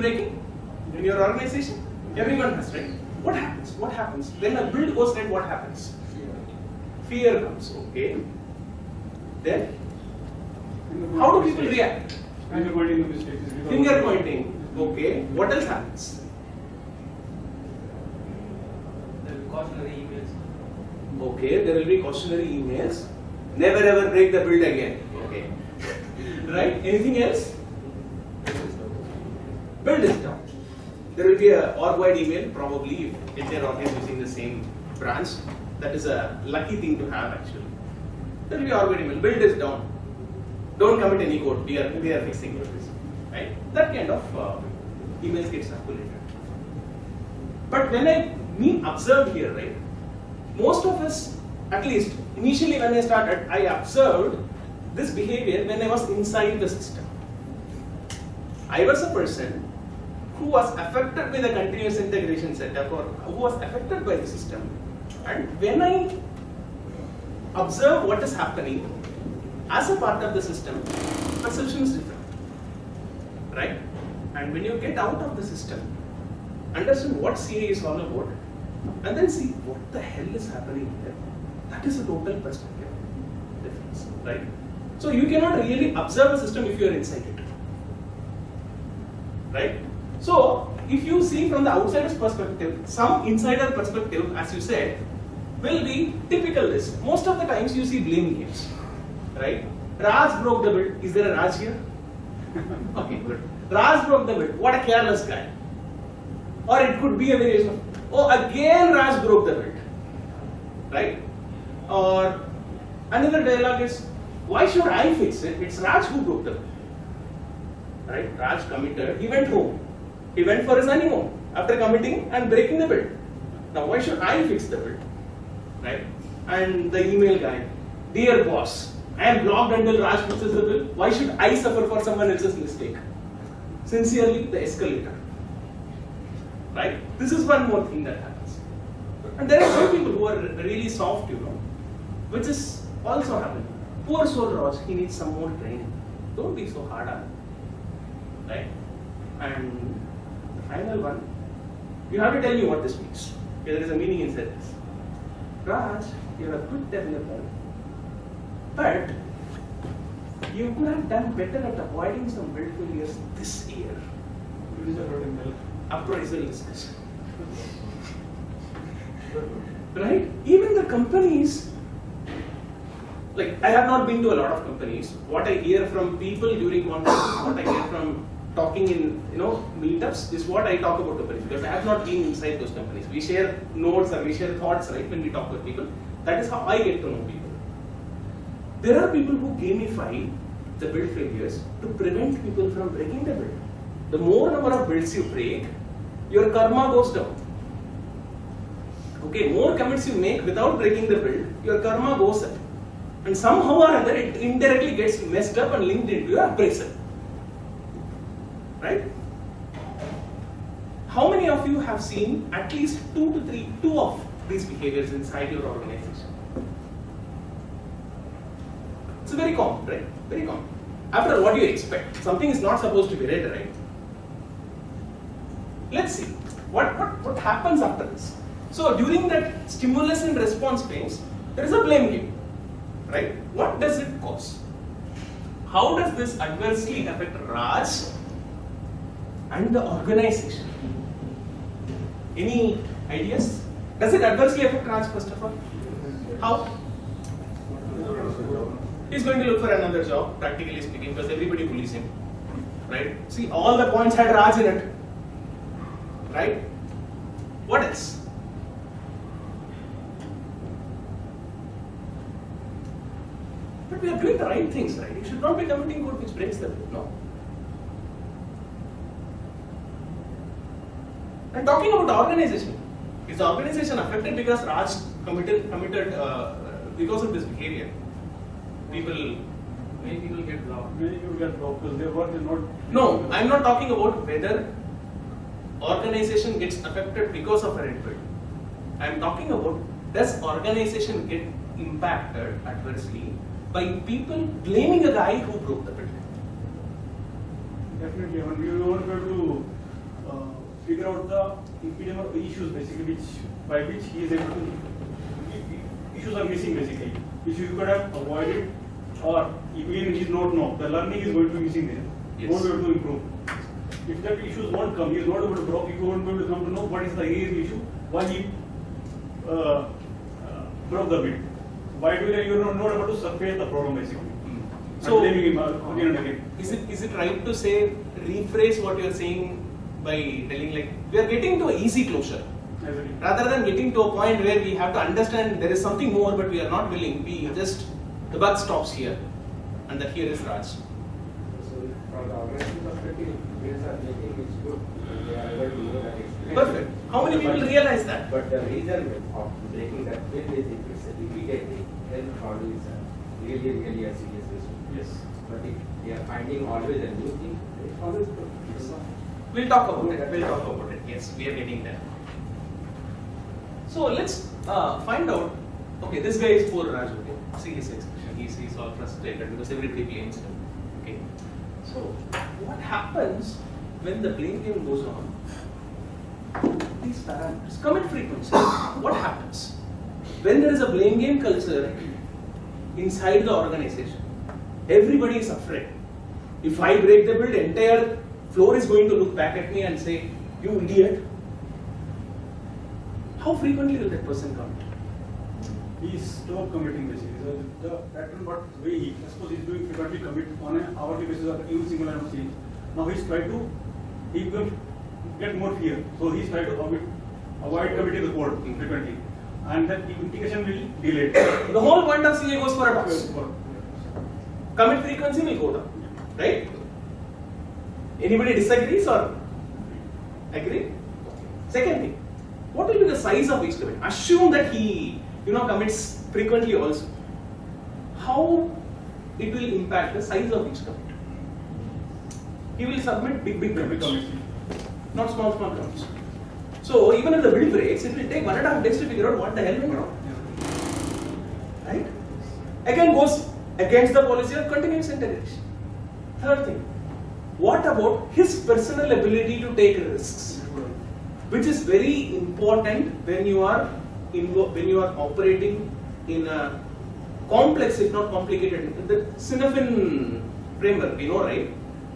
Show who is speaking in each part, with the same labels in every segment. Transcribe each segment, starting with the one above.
Speaker 1: breaking in your organization? Everyone has, right? What happens? What happens? When a build goes right, what happens? Fear comes, okay? Then, how do people react?
Speaker 2: Finger pointing the mistakes.
Speaker 1: Finger pointing, okay? What else happens?
Speaker 3: The cautionary emails.
Speaker 1: Okay, there will be cautionary emails. Never ever break the build again. Okay. right? Anything else? Build is down. There will be a org-wide email, probably if is using the same branch. That is a lucky thing to have actually. There will be org-wide email. Build this down. Don't commit any code. We are we are fixing it. Right? That kind of uh, emails get circulated. But when I mean observe here, right? Most of us, at least initially when I started, I observed this behavior when I was inside the system. I was a person who was affected by the continuous integration setup or who was affected by the system. And when I observe what is happening as a part of the system, perception is different. Right? And when you get out of the system, understand what CI is all about, and then see what the hell is happening there. That is a total perspective difference, right? So you cannot really observe a system if you are inside it, right? So if you see from the outsider's perspective, some insider perspective, as you said, will be typical. Most of the times you see blame games, right? Raj broke the build. Is there a Raj here? okay, good. Raj broke the build. What a careless guy. Or it could be a variation of, oh, again Raj broke the build, right? Or another dialogue is, why should I fix it? It's Raj who broke the build, right? Raj committed, he went home. He went for his honeymoon after committing and breaking the build. Now, why should I fix the build, right? And the email guy, dear boss, I am blocked until Raj fixes the bill. Why should I suffer for someone else's mistake? Sincerely, the escalator right? This is one more thing that happens. And there are some people who are really soft, you know, which is also happening. Poor soul Raj, he needs some more training. Don't be so hard on him, right? And final one, you have to tell me what this means. Okay, there is a meaning inside this. Raj, you're a good developer, but you could have done better at avoiding some build failures this year It is a little appraisal discussion. right? Even the companies, like I have not been to a lot of companies. What I hear from people during conferences, what I hear from talking in you know meetups is what I talk about companies because I have not been inside those companies. We share notes and we share thoughts, right? When we talk with people, that is how I get to know people. There are people who gamify the build failures to prevent people from breaking the build. The more number of builds you break, your karma goes down. Okay, more commits you make without breaking the build, your karma goes up. And somehow or other, it indirectly gets messed up and linked into your appraisal. Right? How many of you have seen at least two to three, two of these behaviors inside your organization? It's very common, right? Very common. After all, what do you expect? Something is not supposed to be read, right? Let's see what, what, what happens after this. So during that stimulus and response phase, there is a blame game, right? What does it cause? How does this adversely affect Raj and the organization? Any ideas? Does it adversely affect Raj first of all? How? He's going to look for another job, practically speaking, because everybody bullies him. Right? See, all the points had Raj in it. Right? What else? But we are doing the right things, right? You should not be committing code which breaks the law. No. And talking about the organization, is the organization affected because Raj committed committed uh, because of this behavior? People,
Speaker 3: Many people get blocked.
Speaker 2: Many people get blocked because their work is not.
Speaker 1: no, I'm not talking about whether organization gets affected because of a red. I'm talking about does organization get impacted adversely by people blaming a guy who broke the build?
Speaker 2: Definitely, I mean, we don't go to figure out the impediment issues basically which by which he is able to issues are missing basically. Which you could have avoided or even he is not know the learning is going to be missing there.
Speaker 1: Yes.
Speaker 2: won't be able to improve. If that issues won't come he is not able to broke he won't be able to come to know what is the real issue why he uh, uh, broke the bit why do you are not able to surface the problem basically.
Speaker 1: So-
Speaker 2: blaming him uh, again again.
Speaker 1: Is it is it right to say rephrase what you are saying by telling like we are getting to an easy closure rather than getting to a point where we have to understand there is something more but we are not willing we just the buck stops here and that here is Raj.
Speaker 4: So from the organization perspective, builds are making it good. They are able to know that it's.
Speaker 1: Perfect. How many people
Speaker 4: But-
Speaker 1: realize that?
Speaker 4: But the reason of breaking that bill is if it's immediately, then probably is a really, really a serious issue.
Speaker 2: Yes.
Speaker 4: But if they are finding always a new thing, it's always good.
Speaker 1: We'll talk about it. We'll talk about it. Yes, we are getting there. So let's uh, find out. Okay, this guy is poor Raj. Okay, see his expression. He's, he's all frustrated because everybody blames him. Okay, so what happens when the blame game goes on? These parameters, commit frequency. what happens when there is a blame game culture inside the organization? Everybody is afraid. If I break the build, entire floor is going to look back at me and say, "You idiot." How frequently will that person come?
Speaker 2: He stop committing basically. So the pattern what way he suppose he's doing frequently commit on an hourly basis or every single line of change. Now he's trying to he will get more fear. So he's trying to avoid avoid committing the code frequently. And that integration will delay.
Speaker 1: The whole point of CI goes for a toss. Commit frequency will go down, right? Anybody disagrees or agree? Second thing, what will be the size of each commit? Assume that he, you know, commits frequently also. How it will impact the size of each commit? He will submit big, big commits, not small, small commits. So even if the build breaks, it will take one and a half days to figure out what the hell went wrong. Right? Again goes against the policy of continuous integration. Third thing, what about his personal ability to take risks? Which is very important when you are when you are operating in a complex, if not complicated, the Cynefin framework, you know, right?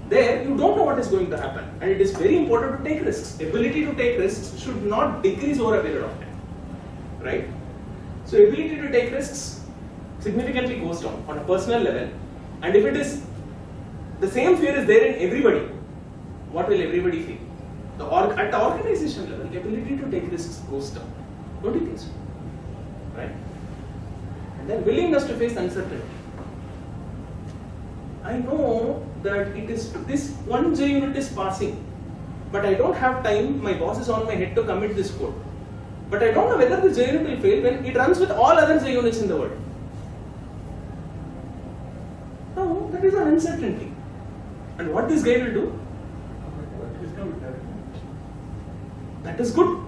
Speaker 1: There, you don't know what is going to happen, and it is very important to take risks. Ability to take risks should not decrease over a period of time, right? So, ability to take risks significantly goes down on a personal level, and if it is the same fear is there in everybody, what will everybody feel? The org- at the organization level, the ability to take risks goes down. Don't you think so? Right? And then willingness to face uncertainty. I know that it is this one JUnit is passing, but I don't have time. My boss is on my head to commit this code. But I don't know whether the JUnit will fail when it runs with all other JUnits in the world. No, that is an uncertainty. And what this guy will do? That is good.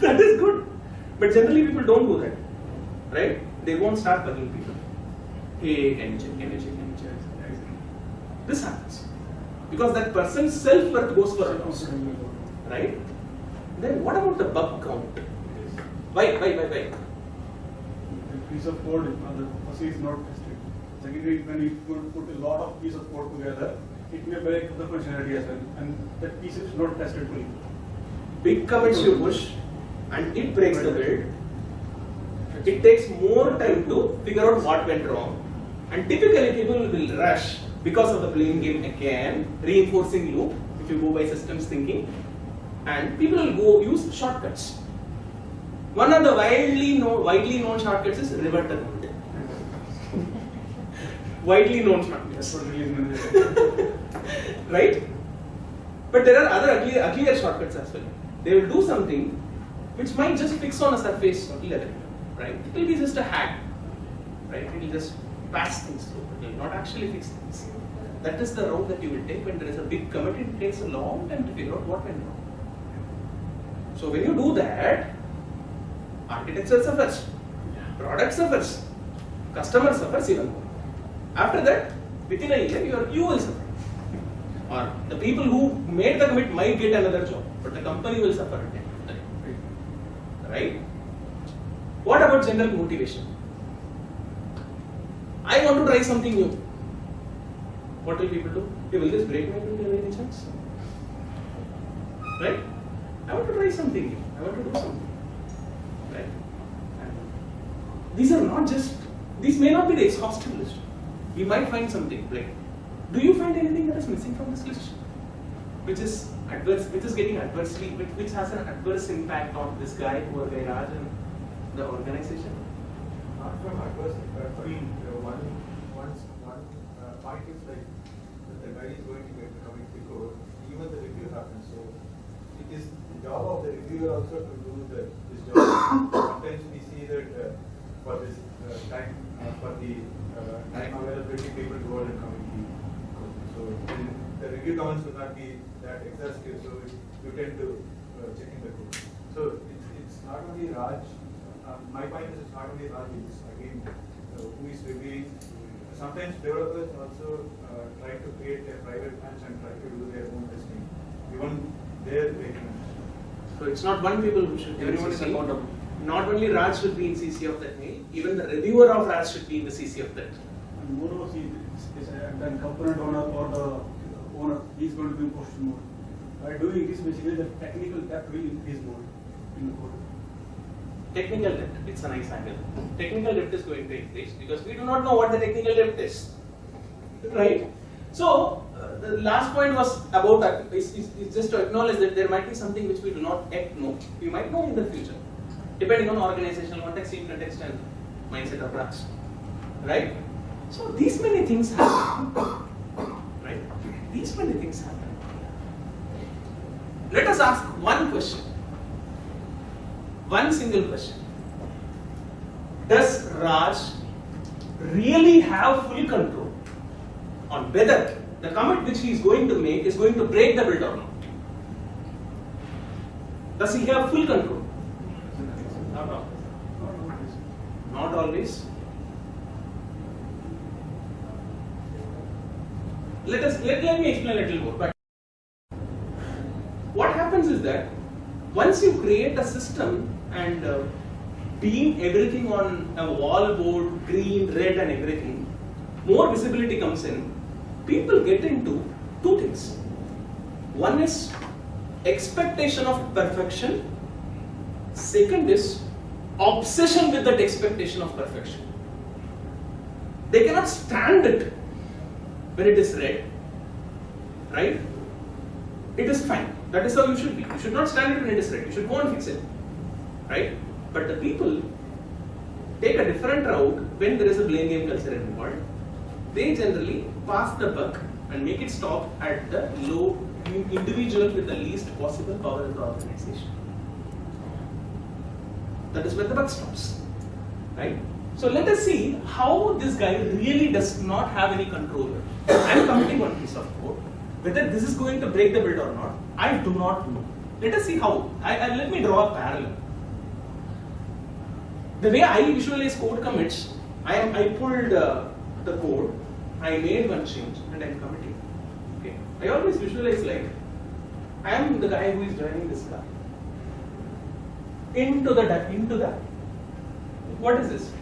Speaker 1: That is good. But generally people don't do that. Right? They won't start bugging people. Hey, can you check, can you check, can you check? This happens. Because that person's self-worth goes for a. Right? Then what about the bug count? Why, why, why, why?
Speaker 2: The piece of code, uh, the first is not tested. Secondly, when you put- a lot of piece of code together, it may break the functionality as well, and that piece is not tested fully.
Speaker 1: Big commits you push and it breaks the build. It takes more time to figure out what went wrong. And typically people will rush because of the blame game again, reinforcing loop, if you go by systems thinking. And people will go use shortcuts. One of the widely known, widely known shortcuts is reverter mode. Widely known shortcuts.
Speaker 2: That's what release manager.
Speaker 1: right? But there are other uglier, uglier shortcuts as well. They will do something which might just fix on a surface level, right? It will be just a hack, right? It will just pass things through. It will not actually fix things. That is the route that you will take when there is a big commit. It takes a long time to figure out what went wrong. So when you do that, architecture suffers, product suffers, customer suffers even more. After that, within a year, you, are, you will suffer. or the people who made the commit might get another job, but the company will suffer. Right? What about general motivation? I want to try something new. What will people do? Hey, will this break my by any chance? Right? I want to try something new. I want to do something. Right? And these are not just, these may not be the exhaustive list. We might find something like, do you find anything that is missing from this list? Which is adverse, which is getting adversely, which, which has an adverse impact on this guy, poor guy Raj, and the organization?
Speaker 5: Not from adverse impact, but uh, one, one, one uh, point is like, that the guy is going to get committee code, even the review happens, so it is the job of the reviewer also to do the, this job. Sometimes we see that uh, for this uh, time, uh, for the uh, time availability, people to go and committee. So the review comments will not be that exhaustive, so you tend to uh, check in the code. So it's, it's not only Raj, uh, my point is it's not only Raj, it's again, uh, who is reviewing. Sometimes developers also uh, try to create their private branch and try to do their own testing, even their breaking.
Speaker 1: So it's not one people who should
Speaker 2: Everyone is accountable.
Speaker 1: Not only Raj should be in CC of that mail, even the reviewer of Raj should be in the CC of that.
Speaker 2: And moreover, see, it's, it's a, then component owner or the owner, he's going to be in question mode. By doing this, basically the technical debt will increase more in the code.
Speaker 1: Technical debt, it's a nice angle. Technical debt is going to increase because we do not know what the technical debt is. Right? So, uh, the last point was about that, is, is, is just to acknowledge that there might be something which we do not yet know. We might know in the future, depending on organizational context, team context, and mindset of Raj. Right? So, these many things happen. Right? These many things happen. Let us ask one question. One single question. Does Raj really have full control on whether the comment which he is going to make is going to break the build or not? Does he have full control? Not always. Not always. Let us let, let me explain a little more. But what happens is that once you create a system and uh, beam everything on a wall board, green, red, and everything, more visibility comes in. People get into two things. One is expectation of perfection. Second is obsession with that expectation of perfection. They cannot stand it when it is red, right? It is fine. That is how you should be. You should not stand it when it is red. You should go and fix it, right? But the people take a different route when there is a blame game culture involved. They generally pass the buck and make it stop at the low individual with the least possible power in the organization. That is where the buck stops, right? So let us see how this guy really does not have any control. I am committing one piece of code. Whether this is going to break the build or not, I do not know. Let us see how. I, I, let me draw a parallel. The way I visualize code commits, I am I pulled uh, the code, I made one change, and I am committing. Okay. I always visualize like I am the guy who is driving this car into the into the what is this?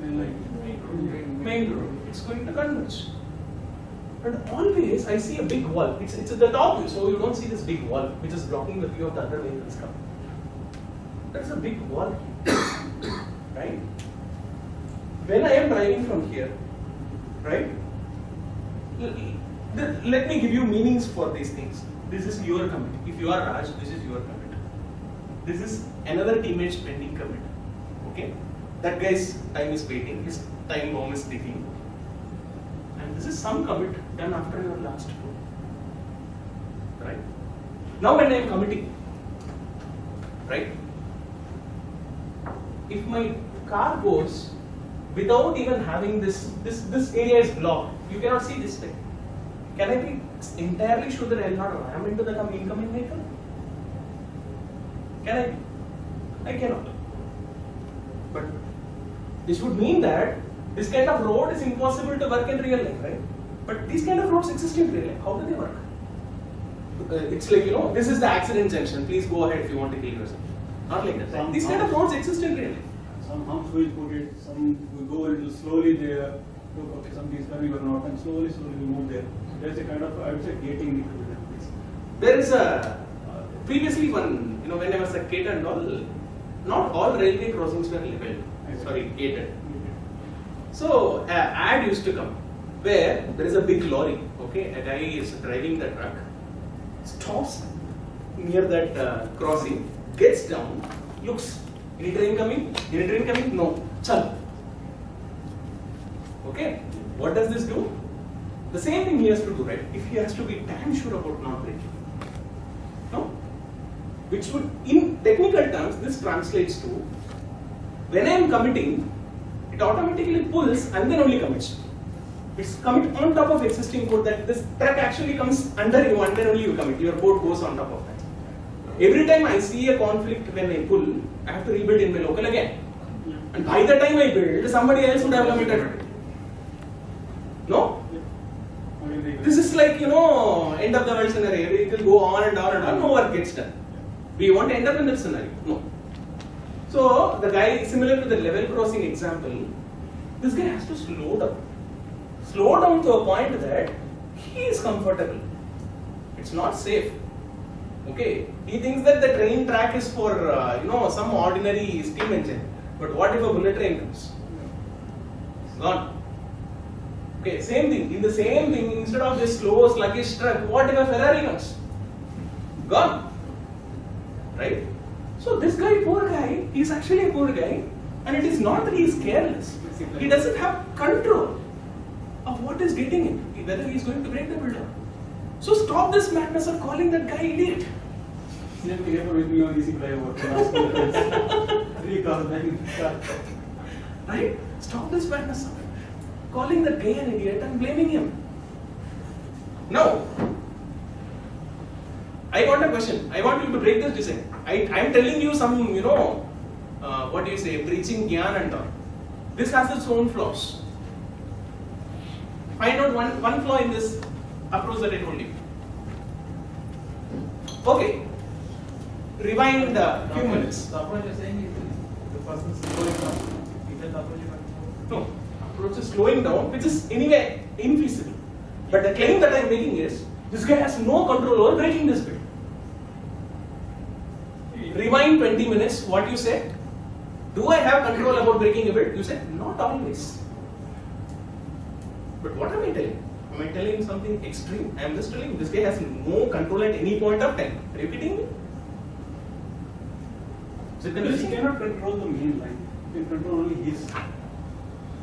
Speaker 1: Main road. It's going to converge. And always I see a big wall. It's, it's at the top view, so you don't see this big wall which is blocking the view of the other vehicles coming. That's a big wall here. right? When I am driving from here, right? Let me give you meanings for these things. This is your commit. If you are Raj, this is your commit. This is another teammate's pending commit. Okay? That guy's time is waiting, his time bomb is ticking. And this is some commit done after your last code. Right? Now when I am committing, right? If my car goes without even having this, this, this area is blocked, you cannot see this thing. Can I be entirely sure that I am not ram into the com- incoming vehicle? Can I? I cannot. But this would mean that this kind of road is impossible to work in real life, right? But these kind of roads exist in real life. How do they work? uh, it's like you know this is the accident junction. Please go ahead if you want to kill yourself. Not like that.
Speaker 2: Some-
Speaker 1: These kind of roads exist in real life.
Speaker 2: Some humps will put it, some will go a little slowly there, look, okay, something is coming or not, and slowly, slowly we move there. There's a kind of, I would say, gating need to be.
Speaker 1: There is a previously one you know when I was a kid and all, not all railway crossings were level. Sorry, gated. So a ad used to come where there is a big lorry. Okay, a guy is driving the truck, stops near that uh, crossing, gets down, looks. Any train coming? Any train coming? No. Chal. Okay. What does this do? The same thing he has to do, right? If he has to be damn sure about not braking. Which would, in technical terms, this translates to when I am committing, it automatically pulls and then only commits. It's commit on top of existing code that this truck actually comes under you and then only you commit. Your code goes on top of that. Every time I see a conflict when I pull, I have to rebuild in my local again. And by the time I build, somebody else would have committed it. No? This is like, you know, end of the world scenario. It will go on and on and on, no work gets done. We want to end up in that scenario. No. So, the guy, similar to the level crossing example, this guy has to slow down. Slow down to a point that he is comfortable. It's not safe. Okay? He thinks that the train track is for, uh, you know, some ordinary steam engine. But what if a bullet train comes? Gone. Okay, same thing. In the same thing, instead of this slow, sluggish truck, what if a Ferrari comes? Gone. Right? So this guy, poor guy, he's actually a poor guy, and it is not that he is careless. He doesn't have control of what is getting him, whether he is going to break the builder. So stop this madness of calling that guy idiot.
Speaker 2: Same thing happened with me on easy flyover. when I was in the fence. Three cars, nine cars.
Speaker 1: Right? Stop this madness of calling that guy an idiot and blaming him. Now, I want a question. I want you to break this design. I am telling you some, you know, uh, what do you say, preaching gyan and all. This has its own flaws. Find out one, one flaw in this approach that I told you. Okay. Rewind a few minutes.
Speaker 3: The approach you're saying is the person slowing down. Is that the approach you're
Speaker 1: No, approach is slowing down, which is anyway infeasible. But the claim that I'm making is this guy has no control over breaking this bit. Rewind 20 minutes, what you said? Do I have control about breaking a bit? You said, not always. But what am I telling? Am I telling something extreme? I am just telling this guy has no control at any point of time. Are you kidding me? Is it
Speaker 2: Because
Speaker 1: convincing?
Speaker 2: he cannot control the main line. He can control only his.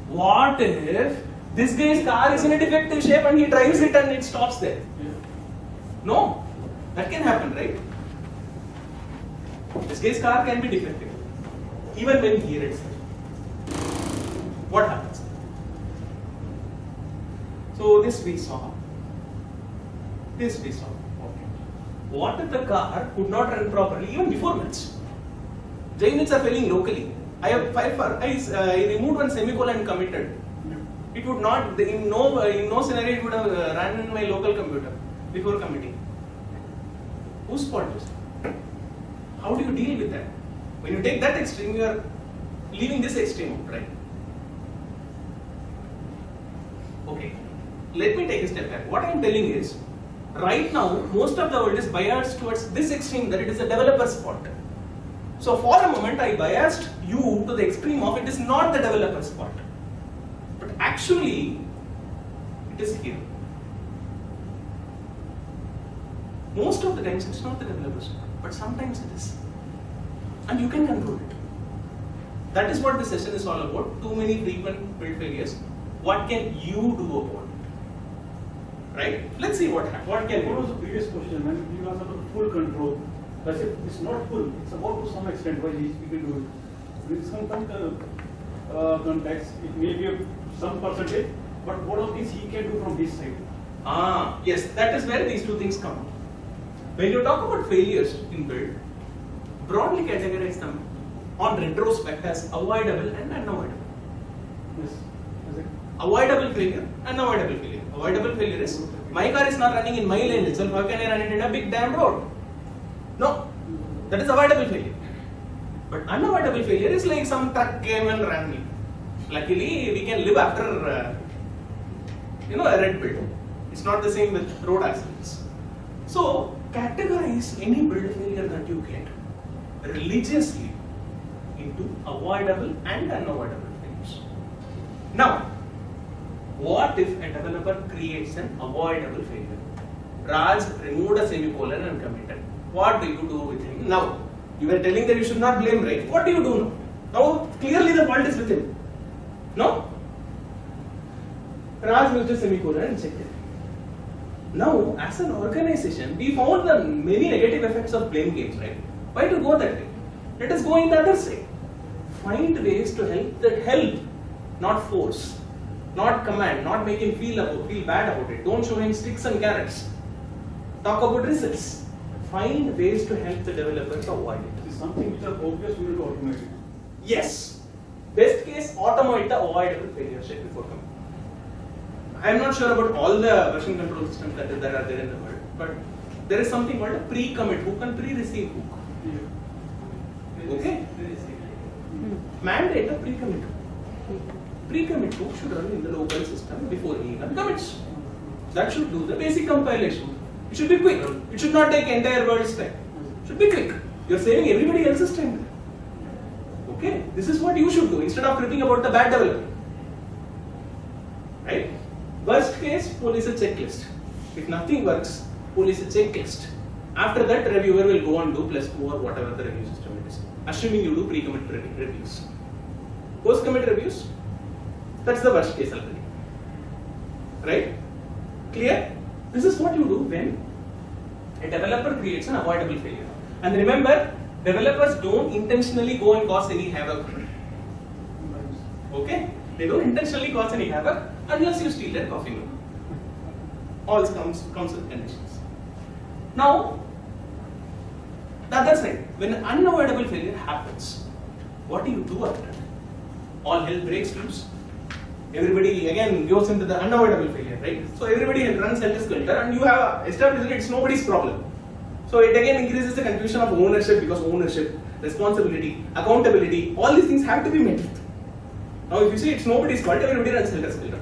Speaker 1: What if this guy's car is in a defective shape and he drives it and it stops there? No, that can happen, right? This guy's car can be defective, even when he reads it. What happens? So this we saw. This we saw. Okay. What if the car could not run properly even before match? JUnits are failing locally. I have five. I, uh, I removed one semicolon and committed. It would not, in no, in no scenario, it would have uh, run in my local computer before committing. Whose fault is it? How do you deal with that? When you take that extreme, you are leaving this extreme out, right? Okay, let me take a step back. What I am telling is, right now, most of the world is biased towards this extreme that it is a developer's fault. So for a moment, I biased you to the extreme of it is not the developer's fault. But actually, it is here. Most of the times, it's not the developer's fault, but sometimes it is. And you can control it. That is what this session is all about. Too many frequent build failures. What can you do about it? Right? Let's see what hap- what can
Speaker 2: What was the previous question? When you asked about full control, that's it. It's not full. It's about to some extent why each people do it. With some con- uh, uh, context, it may be some percentage, but what of this he can do from his side?
Speaker 1: Ah, yes, that is where these two things come. When you talk about failures in build, broadly categorize them on retrospect as avoidable and unavoidable.
Speaker 2: Yes.
Speaker 1: Avoidable failure, unavoidable failure. Avoidable failure is my car is not running in my lane itself. How can I run it in a big damn road? No, that is avoidable failure. But unavoidable failure is like some truck came and ran me. Luckily, we can live after, uh, you know, a red build. It's not the same with road accidents. So, categorize any build failure that you get religiously into avoidable and unavoidable failures. Now, what if a developer creates an avoidable failure? Raj removed a semicolon and committed. What do you do with him now? You were telling that you should not blame, right? What do you do now? Now, clearly the fault is with him. No? Raj used a semicolon and checked it. Now, as an organization, we found the many negative effects of blame games, right? Why to go that way? Let us go in the other way. Find ways to help that help, not force, not command, not make him feel about, feel bad about it. Don't show him sticks and carrots. Talk about results. Find ways to help the developers avoid it.
Speaker 2: It's something which are obvious, we need to automate it.
Speaker 1: Yes. Best case, automate the avoidable failure state before coming. I am not sure about all the version control systems that, that are there in the world, but there is something called a pre-commit hook and pre-receive hook. Okay? Hmm. Mandate a pre-commit hook. Pre-commit hook should run in the local system before he even commits. That should do the basic compilation. It should be quick. It should not take entire world's time. It should be quick. You're saving everybody else's time. Okay? This is what you should do instead of cribbing about the bad developer. Right? Worst case, police a checklist. If nothing works, police a checklist. After that, reviewer will go and do plus plus or whatever the review system it is. Assuming you do pre-commit reviews. Post-commit reviews, that's the worst case already. Right? Clear? This is what you do when a developer creates an avoidable failure. And remember, developers don't intentionally go and cause any havoc. Okay? They don't intentionally cause any havoc unless you steal their coffee. All comes, comes with conditions. Now, the other side, when unavoidable failure happens, what do you do after that? All hell breaks loose. Everybody again goes into the unavoidable failure, right? So everybody runs helter skelter, and you have established that it's nobody's problem. So it again increases the confusion of ownership because ownership, responsibility, accountability, all these things have to be met with. Now, if you say it's nobody's fault, everybody runs helter skelter.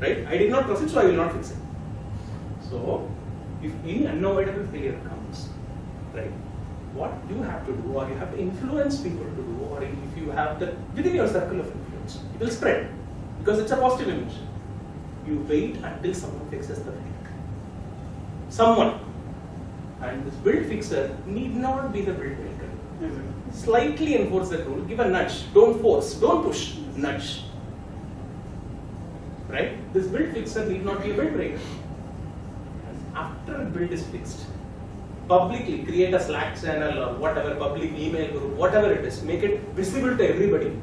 Speaker 1: Right? I did not proceed, so I will not fix it. So, if any unavoidable failure comes, right, what you have to do, or you have to influence people to do, or if you have the within your circle of influence, it will spread because it's a positive emotion. You wait until someone fixes the failure. Someone, and this build fixer need not be the build maker mm-hmm. Slightly enforce that rule, give a nudge, don't force, don't push, nudge. Right? This build fixer need not be a build breaker. After build is fixed, publicly create a Slack channel or whatever, public email group, whatever it is, make it visible to everybody.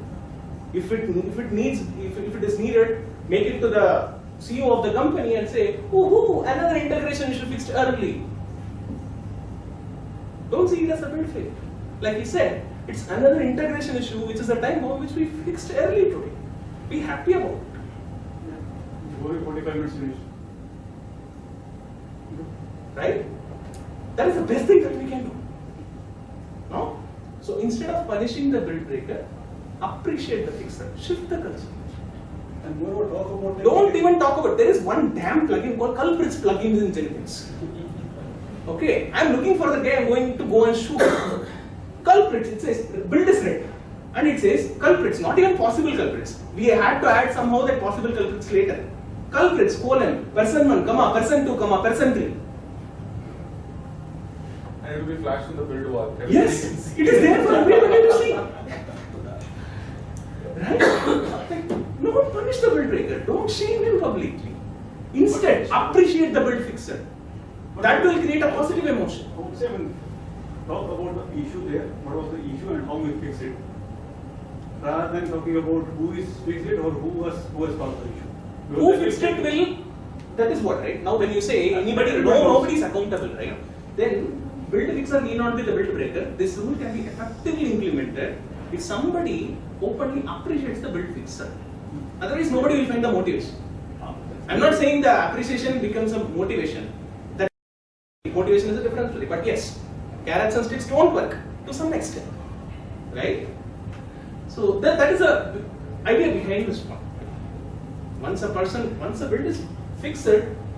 Speaker 1: If it if it needs if, if it is needed, make it to the CEO of the company and say, oh another integration issue fixed early. Don't see it as a build failure. Like he said, it's another integration issue which is a time bomb which we fixed early today. Be happy about it.
Speaker 2: Only 45 minutes finish.
Speaker 1: Right? That is the best thing that we can do. No? So instead of punishing the build breaker, appreciate the fixer. Shift the culture.
Speaker 2: And moreover, talk about the-
Speaker 1: Don't even talk about there is one damn plugin called culprits plugins in Jenkins. Okay, I'm looking for the guy I'm going to go and shoot. Culprits, it says build is red. And it says culprits, not even possible culprits. We had to add somehow that possible culprits later. Culprits, colon, person 1, comma, person 2, comma, person 3.
Speaker 6: And it will be flashed in the build wall. Everybody
Speaker 1: Yes, it is there for everybody to see. Right? Like, don't punish the build breaker. Don't shame him publicly. Instead, appreciate the build fixer. That will create a positive emotion.
Speaker 2: Talk about the issue there, what was the issue and how we fix it, rather than talking about who is fixed it or who was who has caused the issue.
Speaker 1: Who fixed it will. That is what, right? Now, when you say anybody, no, nobody is accountable, right? Then build fixer need not be the build breaker. This rule can be effectively implemented if somebody openly appreciates the build fixer. Otherwise, nobody will find the motivation. I'm not saying the appreciation becomes a motivation. That motivation is a different story. But yes, carrots and sticks don't work to some extent, right? So that, that is a idea behind this one. Once a person, once a build is fixed,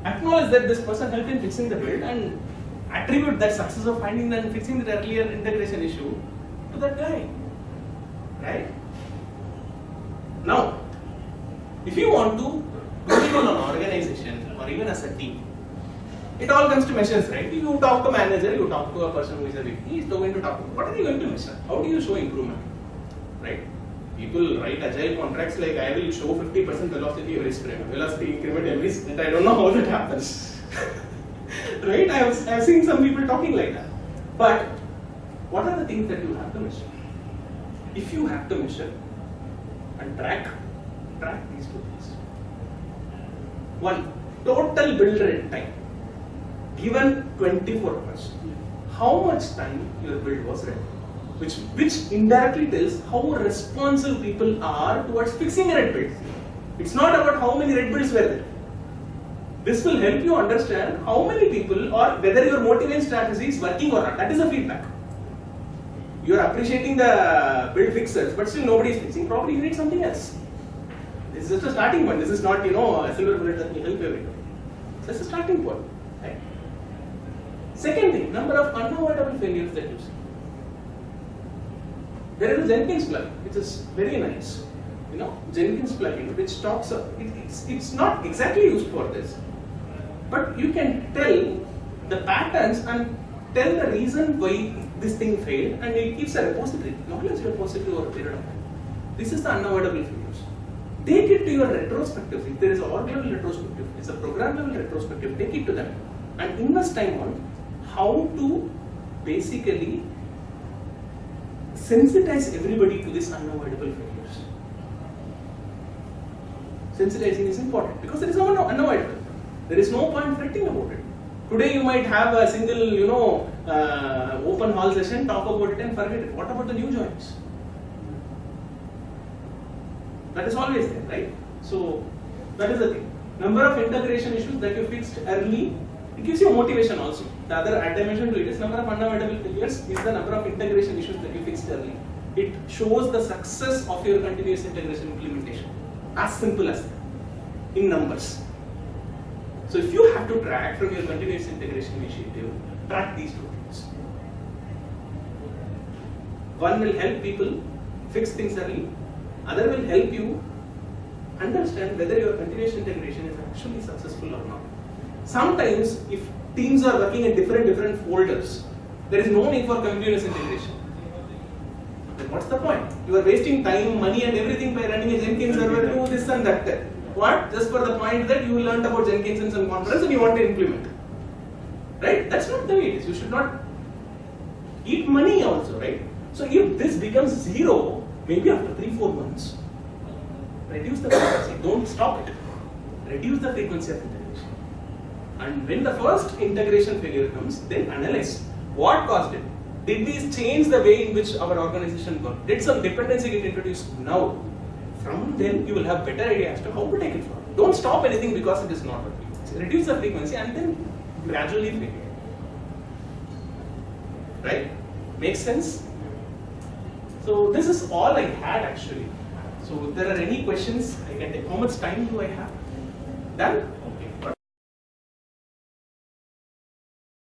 Speaker 1: acknowledge that this person helped in fixing the build and attribute that success of finding and fixing the earlier integration issue to that guy, right? Now, if you want to it in an organization or even as a team, it all comes to measures, right? You talk to manager, you talk to a person who is a VP, he is going to talk to what are you going to measure? How do you show improvement? Right? People write agile contracts like I will show 50% velocity every sprint, velocity increment every sprint. I don't know how that happens. right? I have, I have seen some people talking like that. But what are the things that you have to measure? If you have to measure and track, track these two things. One, total build rate time. Given 24 hours, how much time your build was ready? Which, which indirectly tells how responsive people are towards fixing red build. It's not about how many red builds were there. This will help you understand how many people or whether your motivation strategy is working or not. That is the feedback. You are appreciating the build fixers, but still nobody is fixing. Probably you need something else. This is just a starting point. This is not, you know, a silver bullet that will help everything. So is a starting point. Second thing, number of unavoidable failures that you see. There is a Jenkins plugin, which is very nice. You know, Jenkins plugin, which talks. Of, it, it's it's not exactly used for this, but you can tell the patterns and tell the reason why this thing failed, and it keeps a repository, knowledge repository over a period of time. This is the unavoidable failures. Take it to your retrospective. If there is a org level retrospective, it's a program level retrospective. Take it to them and invest time on how to basically sensitize everybody to this unavoidable failures. Sensitizing is important because it is no unavoidable. There is no point fretting about it. Today you might have a single, you know, uh, open hall session, talk about it and forget it. What about the new joins? That is always there, right? So that is the thing. Number of integration issues that you fixed early, it gives you motivation also. The other dimension to it is number of unavoidable failures is the number of integration issues that you fixed early. It shows the success of your continuous integration implementation. As simple as that. In numbers. So if you have to track from your continuous integration initiative, track these two things. One will help people fix things early, other will help you understand whether your continuous integration is actually successful or not. Sometimes if teams are working in different different folders, there is no need for continuous integration. Then what's the point? You are wasting time, money and everything by running a Jenkins server, do this and that. that. What? Just for the point that you learned about Jenkins in some conference and you want to implement. Right? That's not the way it is. You should not eat money also, right? So if this becomes zero, maybe after three, four months, reduce the frequency. Don't stop it. Reduce the frequency of integration. And when the first integration failure comes, then analyze what caused it. Did these change the way in which our organization worked? Did some dependency get introduced now? From then you will have better idea as to how to take it forward. Don't stop anything because it is not working. So reduce the frequency and then gradually fail. Right? Makes sense? So this is all I had actually. So if there are any questions, I can take. How much time do I have? Done?